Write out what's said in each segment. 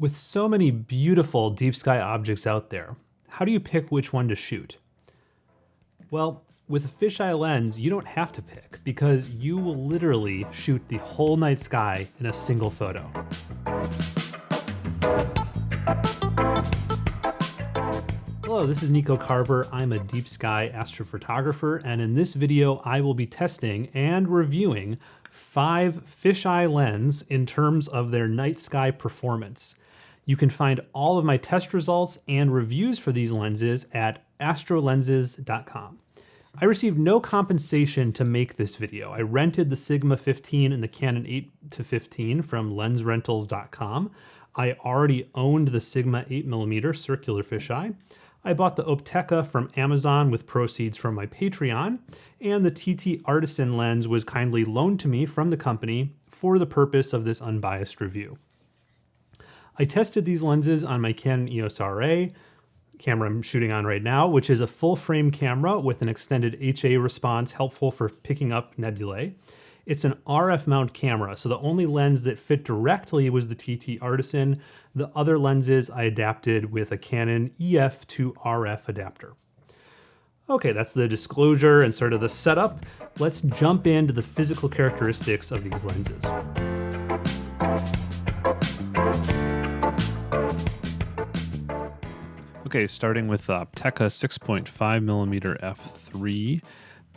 With so many beautiful deep sky objects out there, how do you pick which one to shoot? Well, with a fisheye lens, you don't have to pick because you will literally shoot the whole night sky in a single photo. Hello, this is Nico Carver. I'm a deep sky astrophotographer, and in this video, I will be testing and reviewing five fisheye lens in terms of their night sky performance. You can find all of my test results and reviews for these lenses at astrolenses.com. I received no compensation to make this video. I rented the Sigma 15 and the Canon 8 to 15 from lensrentals.com. I already owned the Sigma 8mm circular fisheye. I bought the Opteka from Amazon with proceeds from my Patreon, and the TT Artisan lens was kindly loaned to me from the company for the purpose of this unbiased review. I tested these lenses on my Canon EOS RA, camera I'm shooting on right now, which is a full frame camera with an extended HA response helpful for picking up nebulae. It's an RF mount camera, so the only lens that fit directly was the TT Artisan. The other lenses I adapted with a Canon EF to RF adapter. Okay, that's the disclosure and sort of the setup. Let's jump into the physical characteristics of these lenses. Okay, starting with the Opteka 6.5 millimeter f3.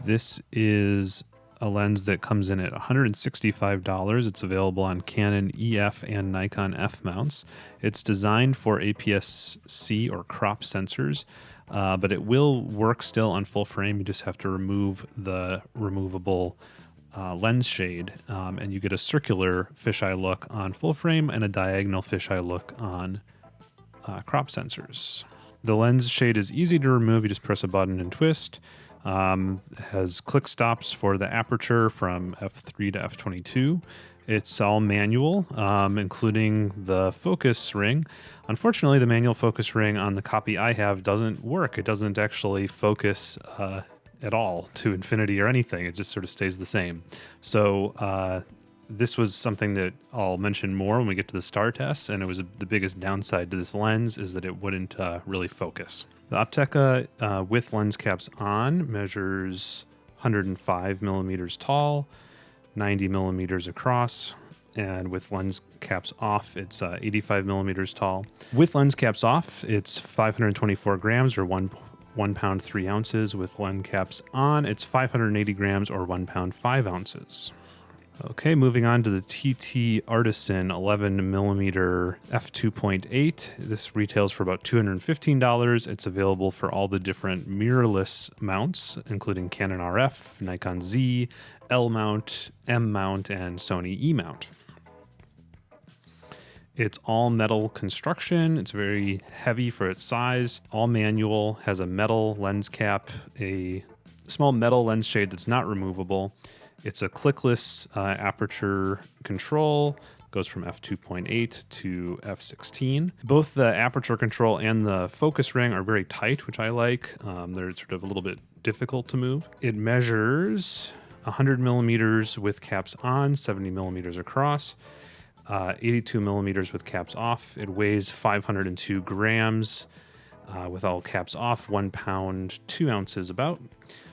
This is a lens that comes in at $165. It's available on Canon EF and Nikon F mounts. It's designed for APS-C or crop sensors, uh, but it will work still on full frame. You just have to remove the removable uh, lens shade, um, and you get a circular fisheye look on full frame and a diagonal fisheye look on uh, crop sensors. The lens shade is easy to remove. You just press a button and twist. Um, has click stops for the aperture from f3 to f22. It's all manual, um, including the focus ring. Unfortunately, the manual focus ring on the copy I have doesn't work. It doesn't actually focus uh, at all to infinity or anything. It just sort of stays the same. So uh, this was something that I'll mention more when we get to the star tests, and it was the biggest downside to this lens is that it wouldn't uh, really focus. The Opteka uh, with lens caps on measures 105 millimeters tall, 90 millimeters across, and with lens caps off, it's uh, 85 millimeters tall. With lens caps off, it's 524 grams or one one pound three ounces. With lens caps on, it's 580 grams or one pound five ounces. Okay, moving on to the TT Artisan 11 millimeter f2.8. This retails for about $215. It's available for all the different mirrorless mounts, including Canon RF, Nikon Z, L mount, M mount, and Sony E mount. It's all metal construction. It's very heavy for its size. All manual, has a metal lens cap, a small metal lens shade that's not removable it's a clickless uh, aperture control, goes from f2.8 to f16. Both the aperture control and the focus ring are very tight, which I like. Um, they're sort of a little bit difficult to move. It measures 100 millimeters with caps on, 70 millimeters across, uh, 82 millimeters with caps off. It weighs 502 grams uh, with all caps off, one pound, two ounces about.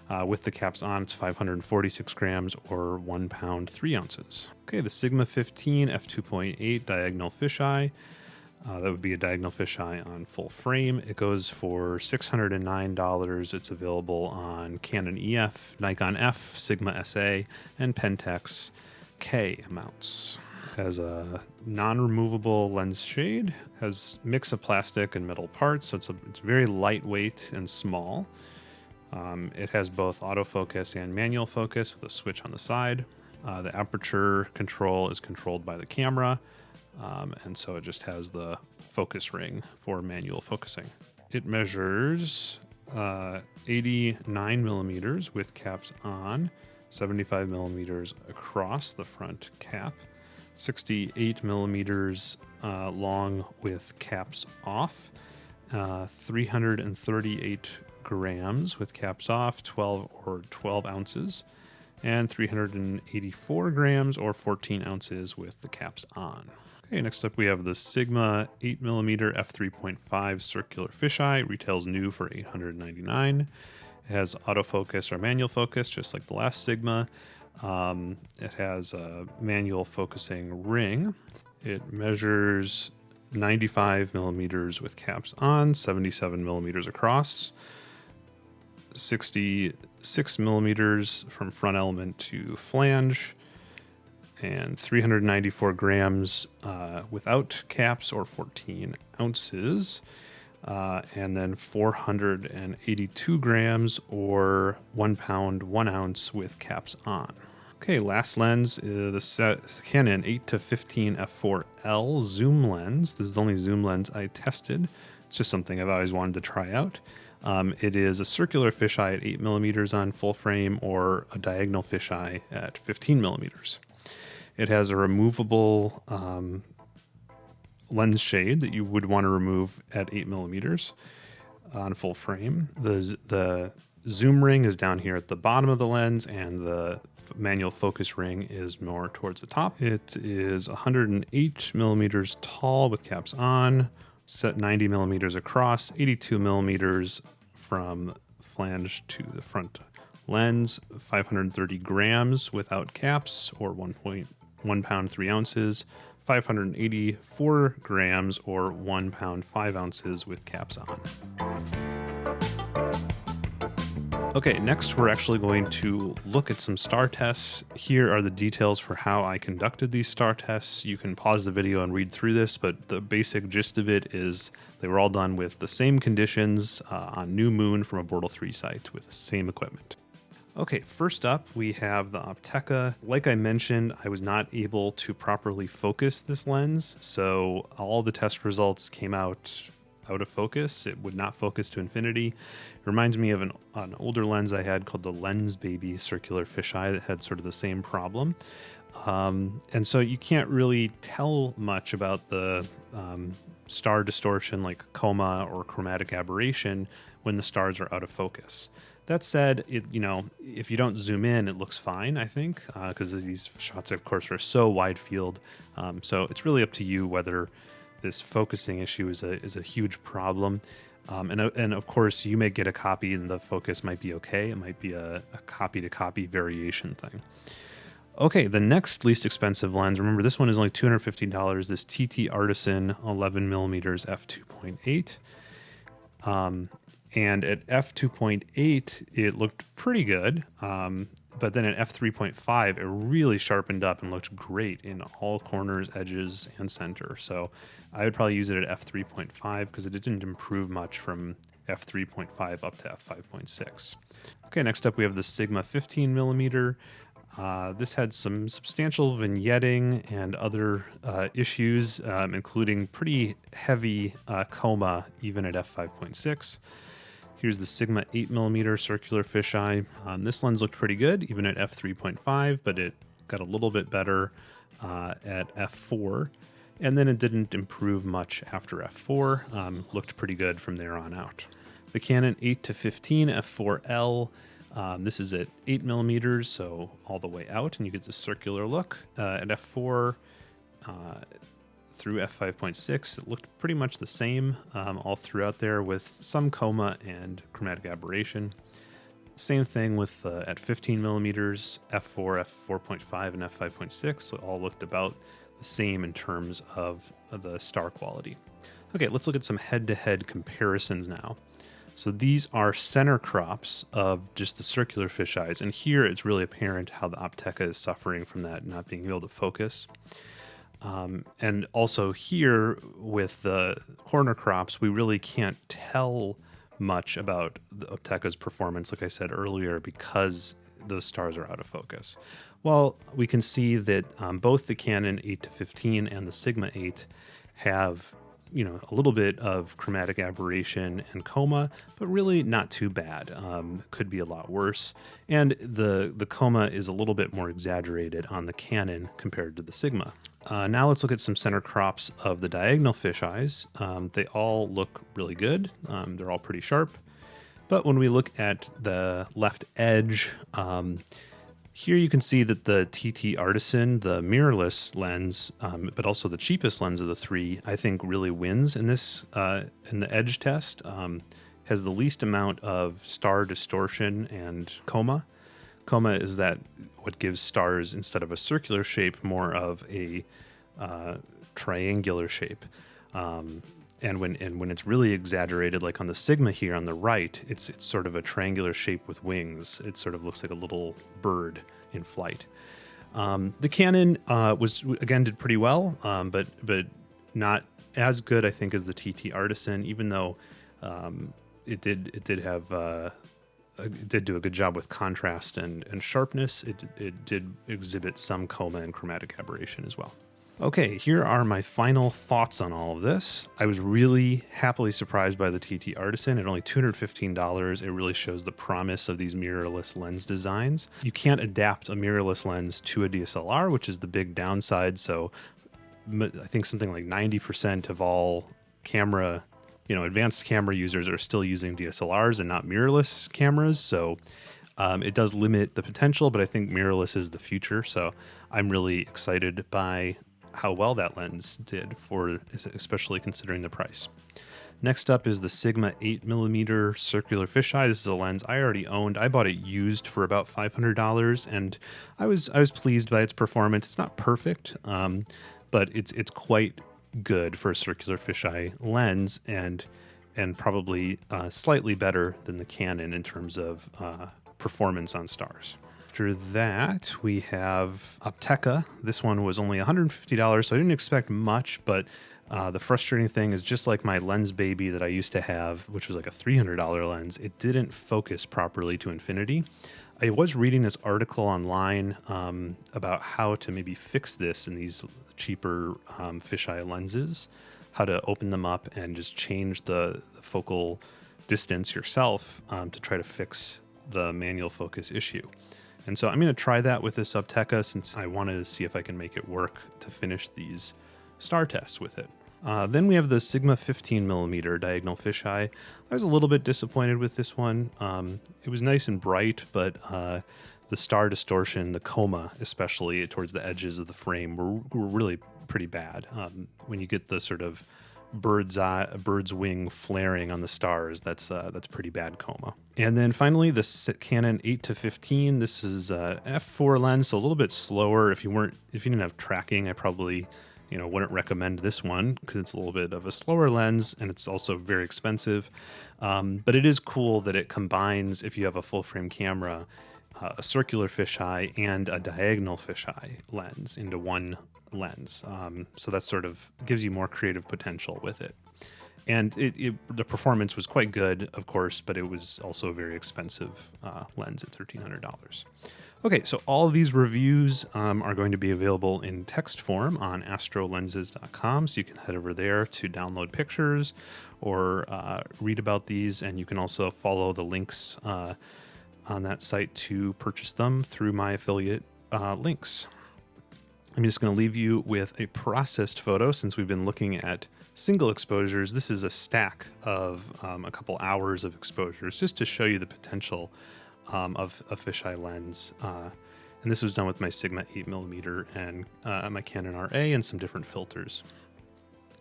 Uh, with the caps on, it's 546 grams or one pound, three ounces. Okay, the Sigma 15 f2.8 diagonal fisheye. Uh, that would be a diagonal fisheye on full frame. It goes for $609. It's available on Canon EF, Nikon F, Sigma SA, and Pentax K mounts. Has a non-removable lens shade, has mix of plastic and metal parts, so it's, a, it's very lightweight and small. Um, it has both autofocus and manual focus with a switch on the side. Uh, the aperture control is controlled by the camera, um, and so it just has the focus ring for manual focusing. It measures uh, 89 millimeters with caps on, 75 millimeters across the front cap, 68 millimeters uh, long with caps off, uh, 338 grams with caps off, 12 or 12 ounces, and 384 grams or 14 ounces with the caps on. Okay, next up we have the Sigma 8mm f3.5 circular fisheye. Retails new for 899. It has autofocus or manual focus, just like the last Sigma. Um, it has a manual focusing ring. It measures 95 millimeters with caps on, 77 millimeters across, 66 millimeters from front element to flange, and 394 grams uh, without caps or 14 ounces. Uh, and then 482 grams or one pound, one ounce with caps on. Okay, last lens is the Canon 8 to 15 f4L zoom lens. This is the only zoom lens I tested. It's just something I've always wanted to try out. Um, it is a circular fisheye at 8 millimeters on full frame or a diagonal fisheye at 15 millimeters. It has a removable um, lens shade that you would want to remove at 8 millimeters on full frame. The, the zoom ring is down here at the bottom of the lens, and the manual focus ring is more towards the top. It is 108 millimeters tall with caps on, set 90 millimeters across, 82 millimeters from flange to the front lens, 530 grams without caps, or 1.1 pound 3 ounces, 584 grams, or 1 pound 5 ounces with caps on. Okay, next we're actually going to look at some star tests. Here are the details for how I conducted these star tests. You can pause the video and read through this, but the basic gist of it is they were all done with the same conditions uh, on New Moon from a Bortle 3 site with the same equipment. Okay, first up we have the Opteka. Like I mentioned, I was not able to properly focus this lens, so all the test results came out out of focus. It would not focus to infinity. It reminds me of an, an older lens I had called the Lensbaby circular fisheye that had sort of the same problem. Um, and so you can't really tell much about the um, star distortion like coma or chromatic aberration when the stars are out of focus. That said, it you know if you don't zoom in, it looks fine. I think because uh, these shots, of course, are so wide field. Um, so it's really up to you whether this focusing issue is a is a huge problem. Um, and, and of course, you may get a copy and the focus might be okay. It might be a, a copy to copy variation thing. Okay, the next least expensive lens. Remember, this one is only $250. This TT Artisan 11 millimeters f2.8. Um, and at f2.8, it looked pretty good. Um, but then at f3.5 it really sharpened up and looked great in all corners edges and center. So i would probably use it at f3.5 because it didn't improve much from f3.5 up to f5.6 okay next up we have the sigma 15 millimeter. Uh, this had some substantial vignetting and other uh, issues, um, including pretty heavy uh, coma even at f5.6. Here's the Sigma 8mm circular fisheye. Um, this lens looked pretty good, even at f3.5, but it got a little bit better uh, at f4. And then it didn't improve much after f4. Um, looked pretty good from there on out. The Canon 8 to 15 f4L. Um, this is at 8 millimeters, so all the way out, and you get the circular look. Uh, at f4, uh, through f5.6, it looked pretty much the same um, all throughout there with some coma and chromatic aberration. Same thing with uh, at 15 millimeters, f4, f4.5, and f5.6 so all looked about the same in terms of the star quality. Okay, let's look at some head-to-head comparisons now. So these are center crops of just the circular fisheyes, and here it's really apparent how the Opteka is suffering from that not being able to focus. Um, and also here with the corner crops, we really can't tell much about the Opteka's performance, like I said earlier, because those stars are out of focus. Well, we can see that um, both the Canon 8 to 15 and the Sigma 8 have you know a little bit of chromatic aberration and coma, but really not too bad. Um, could be a lot worse. And the the coma is a little bit more exaggerated on the Canon compared to the Sigma. Uh, now let's look at some center crops of the diagonal fisheyes. Um, they all look really good. Um, they're all pretty sharp. But when we look at the left edge, um, Here you can see that the TT Artisan, the mirrorless lens, um, but also the cheapest lens of the three, I think really wins in this uh, in the edge test. Um, has the least amount of star distortion and coma. Coma is that what gives stars instead of a circular shape more of a uh, triangular shape. Um, and when and when it's really exaggerated, like on the Sigma here on the right, it's it's sort of a triangular shape with wings. It sort of looks like a little bird in flight. Um, the Canon uh, was again did pretty well, um, but but not as good, I think, as the TT Artisan. Even though um, it did it did have uh, it did do a good job with contrast and, and sharpness. It it did exhibit some coma and chromatic aberration as well. Okay, here are my final thoughts on all of this. I was really happily surprised by the TT Artisan at only $215. It really shows the promise of these mirrorless lens designs. You can't adapt a mirrorless lens to a DSLR, which is the big downside. So I think something like 90% of all camera, you know, advanced camera users are still using DSLRs and not mirrorless cameras. So um, it does limit the potential, but I think mirrorless is the future. So I'm really excited by how well that lens did for especially considering the price. Next up is the Sigma 8mm circular fisheye. This is a lens I already owned. I bought it used for about $500, and I was I was pleased by its performance. It's not perfect, um, but it's it's quite good for a circular fisheye lens, and and probably uh, slightly better than the Canon in terms of uh, performance on stars. After that, we have Opteka. This one was only $150, so I didn't expect much, but uh, the frustrating thing is just like my Lensbaby that I used to have, which was like a $300 lens, it didn't focus properly to infinity. I was reading this article online um, about how to maybe fix this in these cheaper um, fisheye lenses, how to open them up and just change the, the focal distance yourself um, to try to fix the manual focus issue. And so I'm going to try that with this Opteka since I wanted to see if I can make it work to finish these star tests with it. Uh, then we have the Sigma 15 millimeter diagonal fisheye. I was a little bit disappointed with this one. Um, it was nice and bright, but uh, the star distortion, the coma, especially towards the edges of the frame, were, were really pretty bad. Um, when you get the sort of bird's eye, bird's wing flaring on the stars. That's uh, that's pretty bad coma. And then finally, the Canon 8 to 15. This is a f4 lens, so a little bit slower. If you weren't, if you didn't have tracking, I probably, you know, wouldn't recommend this one because it's a little bit of a slower lens and it's also very expensive. Um, but it is cool that it combines if you have a full frame camera. Uh, a circular fisheye and a diagonal fisheye lens into one lens. Um, so that sort of gives you more creative potential with it. And it, it, the performance was quite good, of course, but it was also a very expensive uh, lens at $1,300. Okay, so all these reviews um, are going to be available in text form on astrolenses.com. So you can head over there to download pictures or uh, read about these. And you can also follow the links uh, on that site to purchase them through my affiliate uh, links. I'm just going to leave you with a processed photo since we've been looking at single exposures. This is a stack of um, a couple hours of exposures just to show you the potential um, of a fisheye lens. Uh, and this was done with my Sigma 8mm and uh, my Canon RA and some different filters.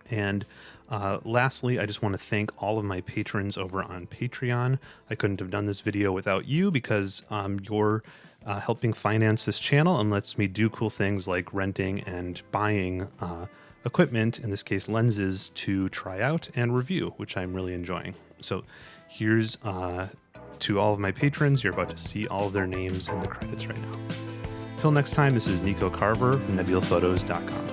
And uh, lastly, I just want to thank all of my patrons over on Patreon. I couldn't have done this video without you because um, you're uh, helping finance this channel and lets me do cool things like renting and buying uh, equipment, in this case lenses, to try out and review, which I'm really enjoying. So here's uh, to all of my patrons. You're about to see all of their names in the credits right now. Till next time, this is Nico Carver from nebulaphotos.com.